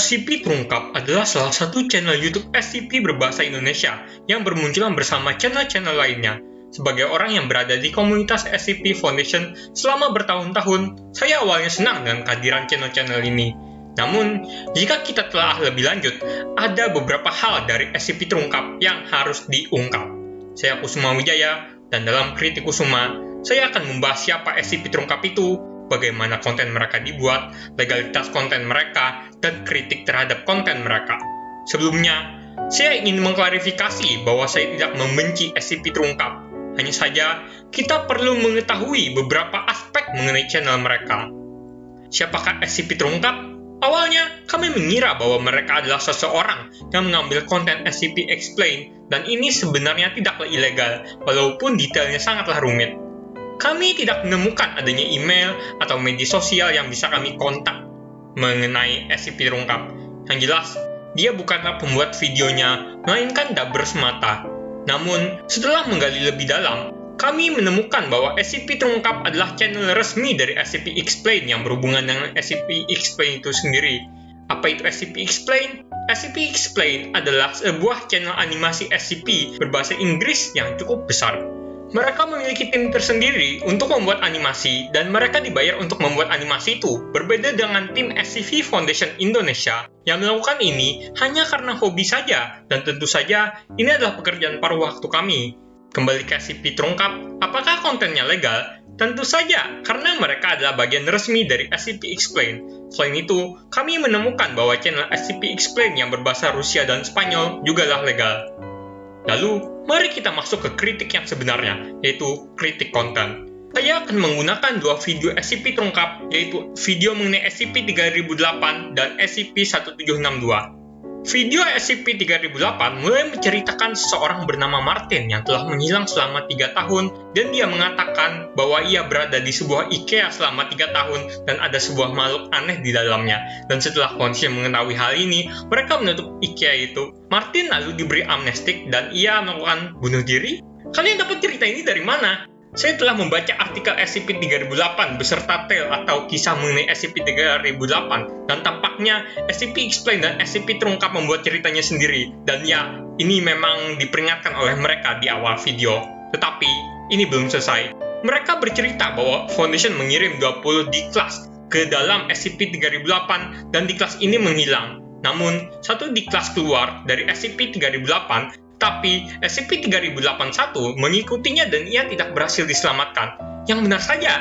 SCP Terungkap adalah salah satu channel YouTube SCP berbahasa Indonesia yang bermunculan bersama channel-channel lainnya. Sebagai orang yang berada di komunitas SCP Foundation selama bertahun-tahun, saya awalnya senang dengan kehadiran channel-channel ini. Namun, jika kita telah lebih lanjut, ada beberapa hal dari SCP Terungkap yang harus diungkap. Saya Kusuma Wijaya, dan dalam Kritik Kusuma, saya akan membahas siapa SCP Terungkap itu, bagaimana konten mereka dibuat, legalitas konten mereka, dan kritik terhadap konten mereka. Sebelumnya, saya ingin mengklarifikasi bahwa saya tidak membenci SCP terungkap. Hanya saja, kita perlu mengetahui beberapa aspek mengenai channel mereka. Siapakah SCP terungkap? Awalnya, kami mengira bahwa mereka adalah seseorang yang mengambil konten SCP Explain, dan ini sebenarnya tidaklah ilegal, walaupun detailnya sangatlah rumit kami tidak menemukan adanya email atau media sosial yang bisa kami kontak mengenai SCP terungkap. Yang jelas, dia bukanlah pembuat videonya, melainkan Dabber semata. Namun, setelah menggali lebih dalam, kami menemukan bahwa SCP terungkap adalah channel resmi dari SCP Explain yang berhubungan dengan SCP Explain itu sendiri. Apa itu SCP Explain? SCP Explain adalah sebuah channel animasi SCP berbahasa Inggris yang cukup besar mereka memiliki tim tersendiri untuk membuat animasi, dan mereka dibayar untuk membuat animasi itu, berbeda dengan tim SCV Foundation Indonesia yang melakukan ini hanya karena hobi saja, dan tentu saja ini adalah pekerjaan paruh waktu kami. Kembali ke SCP terungkap, apakah kontennya legal? Tentu saja, karena mereka adalah bagian resmi dari SCP Explain. Selain itu, kami menemukan bahwa channel SCP Explain yang berbahasa Rusia dan Spanyol juga legal. Lalu, mari kita masuk ke kritik yang sebenarnya, yaitu kritik konten. Saya akan menggunakan dua video SCP terungkap, yaitu video mengenai SCP-3008 dan SCP-1762. Video SCP-3008 mulai menceritakan seseorang bernama Martin yang telah menghilang selama tiga tahun dan dia mengatakan bahwa ia berada di sebuah IKEA selama tiga tahun dan ada sebuah makhluk aneh di dalamnya. Dan setelah polisi mengetahui hal ini, mereka menutup IKEA itu. Martin lalu diberi amnestik dan ia melakukan bunuh diri. Kalian dapat cerita ini dari mana? Saya telah membaca artikel SCP-3008 beserta tale atau kisah mengenai SCP-3008 dan tampaknya SCP Explain dan SCP terungkap membuat ceritanya sendiri dan ya, ini memang diperingatkan oleh mereka di awal video. Tetapi, ini belum selesai. Mereka bercerita bahwa Foundation mengirim 20 di kelas ke dalam SCP-3008 dan di kelas ini menghilang. Namun, satu di kelas keluar dari SCP-3008 tapi SCP-3081 mengikutinya dan ia tidak berhasil diselamatkan. Yang benar saja,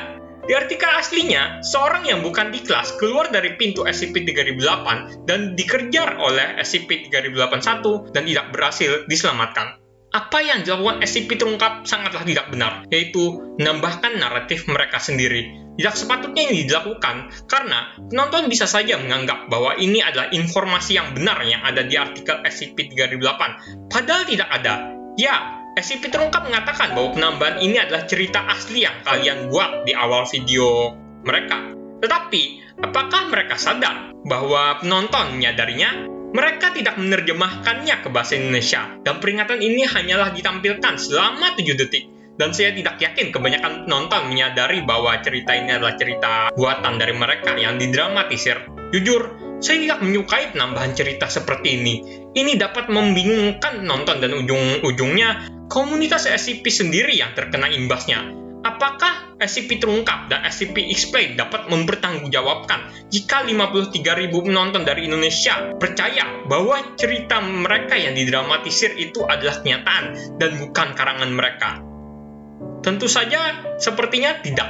di artikel aslinya, seorang yang bukan di kelas keluar dari pintu SCP-3008 dan dikejar oleh SCP-3081 dan tidak berhasil diselamatkan. Apa yang dilakukan SCP terungkap sangatlah tidak benar, yaitu menambahkan naratif mereka sendiri tidak sepatutnya ini dilakukan karena penonton bisa saja menganggap bahwa ini adalah informasi yang benar yang ada di artikel SCP-3008, padahal tidak ada. Ya, SCP terungkap mengatakan bahwa penambahan ini adalah cerita asli yang kalian buat di awal video mereka. Tetapi, apakah mereka sadar bahwa penonton menyadarinya? Mereka tidak menerjemahkannya ke bahasa Indonesia, dan peringatan ini hanyalah ditampilkan selama 7 detik dan saya tidak yakin kebanyakan penonton menyadari bahwa cerita ini adalah cerita buatan dari mereka yang didramatisir. Jujur, saya tidak menyukai penambahan cerita seperti ini. Ini dapat membingungkan penonton dan ujung-ujungnya komunitas SCP sendiri yang terkena imbasnya. Apakah SCP terungkap dan SCP Explain dapat mempertanggungjawabkan jika 53.000 penonton dari Indonesia percaya bahwa cerita mereka yang didramatisir itu adalah kenyataan dan bukan karangan mereka? Tentu saja, sepertinya tidak.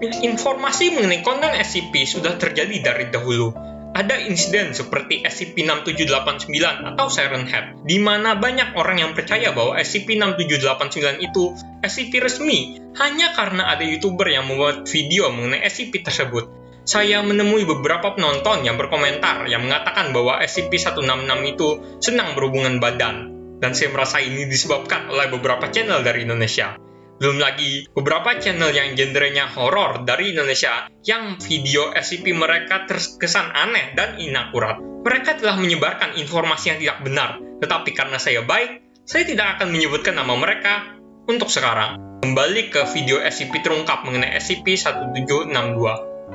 Informasi mengenai konten SCP sudah terjadi dari dahulu. Ada insiden seperti SCP-6789 atau Siren Head, di mana banyak orang yang percaya bahwa SCP-6789 itu SCP resmi hanya karena ada YouTuber yang membuat video mengenai SCP tersebut. Saya menemui beberapa penonton yang berkomentar yang mengatakan bahwa SCP-166 itu senang berhubungan badan, dan saya merasa ini disebabkan oleh beberapa channel dari Indonesia. Belum lagi beberapa channel yang genrenya horor dari Indonesia yang video SCP mereka terkesan aneh dan inakurat. Mereka telah menyebarkan informasi yang tidak benar, tetapi karena saya baik, saya tidak akan menyebutkan nama mereka untuk sekarang. Kembali ke video SCP terungkap mengenai SCP-1762.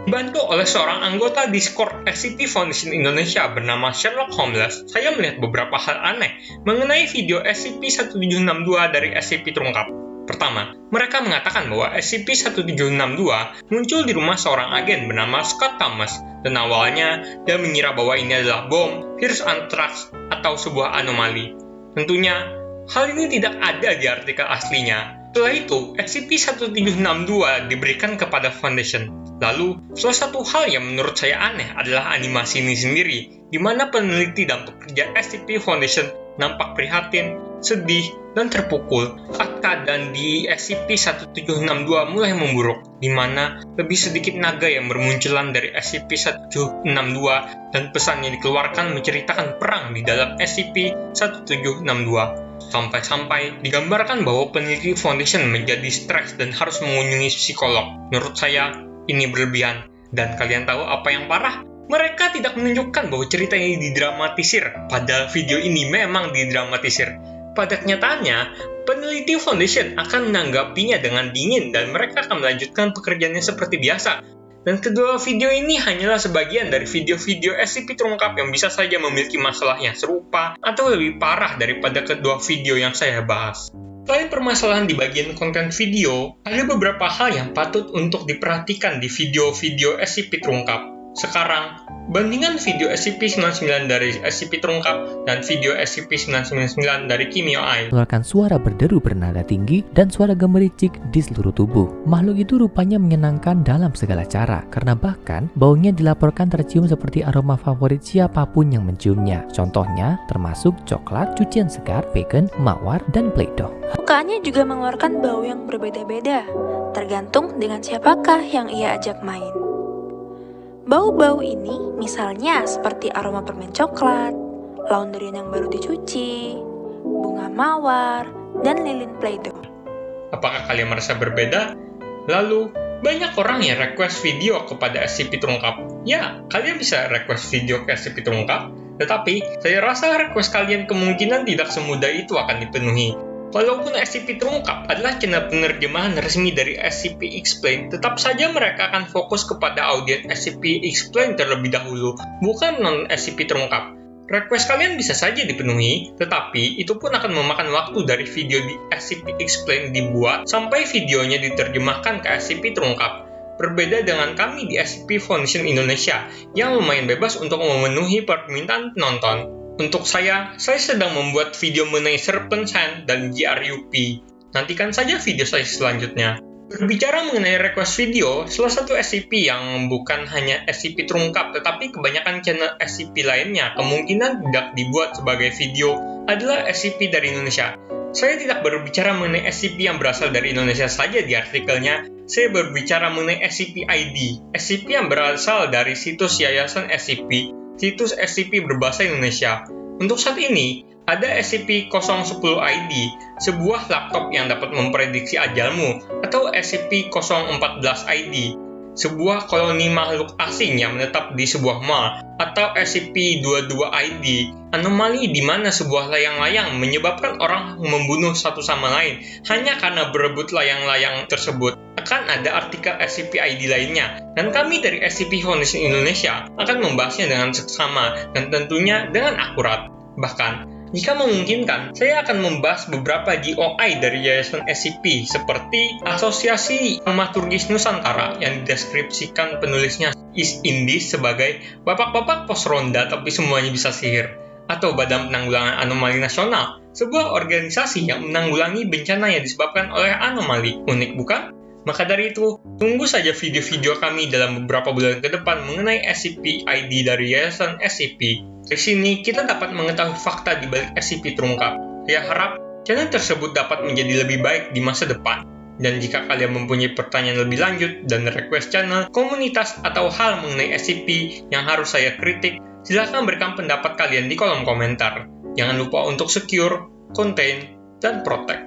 Dibantu oleh seorang anggota Discord SCP Foundation Indonesia bernama Sherlock Holmes, saya melihat beberapa hal aneh mengenai video SCP-1762 dari SCP terungkap. Pertama, mereka mengatakan bahwa SCP-1762 muncul di rumah seorang agen bernama Scott Thomas, dan awalnya dia mengira bahwa ini adalah bom, virus anthrax, atau sebuah anomali. Tentunya, hal ini tidak ada di artikel aslinya, setelah itu, SCP-1762 diberikan kepada Foundation. Lalu, salah satu hal yang menurut saya aneh adalah animasi ini sendiri, di mana peneliti dan pekerja SCP Foundation nampak prihatin, sedih, dan terpukul saat keadaan di SCP-1762 mulai memburuk, di mana lebih sedikit naga yang bermunculan dari SCP-1762 dan pesan yang dikeluarkan menceritakan perang di dalam SCP-1762. Sampai-sampai digambarkan bahwa peneliti Foundation menjadi stres dan harus mengunjungi psikolog. Menurut saya, ini berlebihan. Dan kalian tahu apa yang parah? Mereka tidak menunjukkan bahwa cerita ini didramatisir, padahal video ini memang didramatisir. Pada kenyataannya, peneliti Foundation akan menanggapinya dengan dingin dan mereka akan melanjutkan pekerjaannya seperti biasa, dan kedua video ini hanyalah sebagian dari video-video SCP terungkap yang bisa saja memiliki masalah yang serupa atau lebih parah daripada kedua video yang saya bahas. Selain permasalahan di bagian konten video, ada beberapa hal yang patut untuk diperhatikan di video-video SCP terungkap. Sekarang, bandingan video SCP-99 dari SCP terungkap dan video SCP-999 dari Kimio Ai. Mengeluarkan suara berderu bernada tinggi dan suara gemericik di seluruh tubuh. Makhluk itu rupanya menyenangkan dalam segala cara, karena bahkan baunya dilaporkan tercium seperti aroma favorit siapa pun yang menciumnya. Contohnya, termasuk coklat, cucian segar, bacon, mawar, dan play-doh. Mukanya juga mengeluarkan bau yang berbeda-beda, tergantung dengan siapakah yang ia ajak main. Bau-bau ini misalnya seperti aroma permen coklat, laundry yang baru dicuci, bunga mawar, dan lilin play-doh. Apakah kalian merasa berbeda? Lalu, banyak orang yang request video kepada SCP terungkap. Ya, kalian bisa request video ke SCP terungkap, tetapi saya rasa request kalian kemungkinan tidak semudah itu akan dipenuhi. Walaupun SCP terungkap adalah channel penerjemahan resmi dari SCP Explain, tetap saja mereka akan fokus kepada audiens SCP Explain terlebih dahulu, bukan non-SCP terungkap. Request kalian bisa saja dipenuhi, tetapi itu pun akan memakan waktu dari video di SCP Explain dibuat sampai videonya diterjemahkan ke SCP terungkap. Berbeda dengan kami di SCP Foundation Indonesia yang lumayan bebas untuk memenuhi permintaan penonton. Untuk saya, saya sedang membuat video mengenai Serpent Hand dan GRUP. Nantikan saja video saya selanjutnya. Berbicara mengenai request video, salah satu SCP yang bukan hanya SCP terungkap, tetapi kebanyakan channel SCP lainnya kemungkinan tidak dibuat sebagai video adalah SCP dari Indonesia. Saya tidak berbicara mengenai SCP yang berasal dari Indonesia saja di artikelnya, saya berbicara mengenai SCP ID, SCP yang berasal dari situs Yayasan SCP, situs SCP berbahasa Indonesia. Untuk saat ini, ada SCP-010-ID, sebuah laptop yang dapat memprediksi ajalmu, atau SCP-014-ID, sebuah koloni makhluk asing yang menetap di sebuah mall, atau SCP-22-ID, anomali di mana sebuah layang-layang menyebabkan orang membunuh satu sama lain hanya karena berebut layang-layang tersebut. Akan ada artikel SCP-ID lainnya, dan kami dari SCP Foundation Indonesia akan membahasnya dengan seksama dan tentunya dengan akurat. Bahkan, jika memungkinkan, saya akan membahas beberapa GOI dari Yayasan SCP seperti Asosiasi Dramaturgis Nusantara yang dideskripsikan penulisnya Is Indis sebagai bapak-bapak pos ronda tapi semuanya bisa sihir atau Badan Penanggulangan Anomali Nasional, sebuah organisasi yang menanggulangi bencana yang disebabkan oleh anomali. Unik bukan? Maka dari itu, tunggu saja video-video kami dalam beberapa bulan ke depan mengenai SCP-ID dari Yayasan SCP. Di sini, kita dapat mengetahui fakta di balik SCP terungkap. Saya harap channel tersebut dapat menjadi lebih baik di masa depan. Dan jika kalian mempunyai pertanyaan lebih lanjut dan request channel, komunitas, atau hal mengenai SCP yang harus saya kritik, silahkan berikan pendapat kalian di kolom komentar. Jangan lupa untuk secure, contain, dan protect.